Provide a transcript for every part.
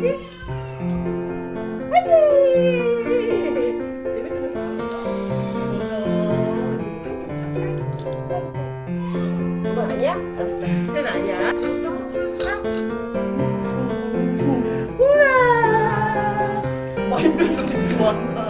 화이팅! 아니야? 알았어. 아니야. 우와! 말도 좋았나?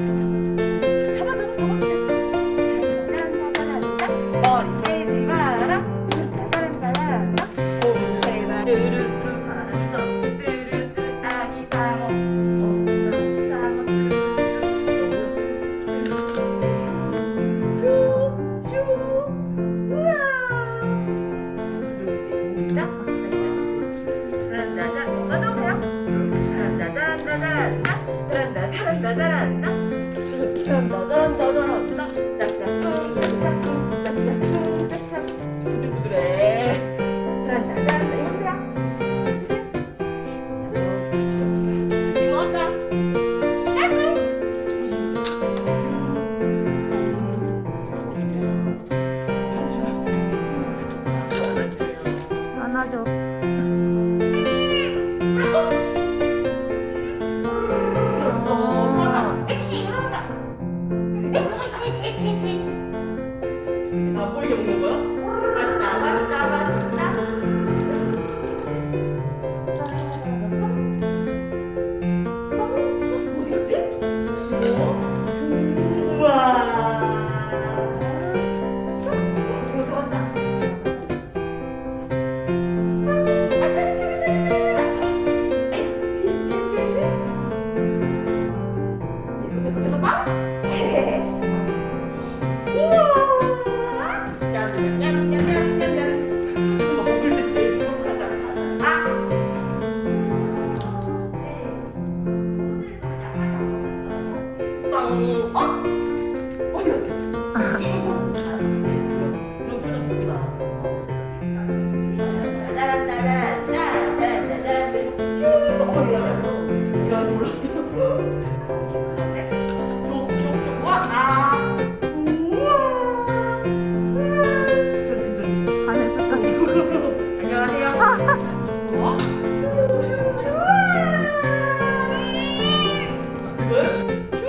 짜란다자란다자란다 짜란다자란다자란다 짜란다자란다자란다 어? 어디 갔어? 이런 표정 쓰지 마. 따라따라따라따라따라 쭉 거기 가면 이런 식으로 Good.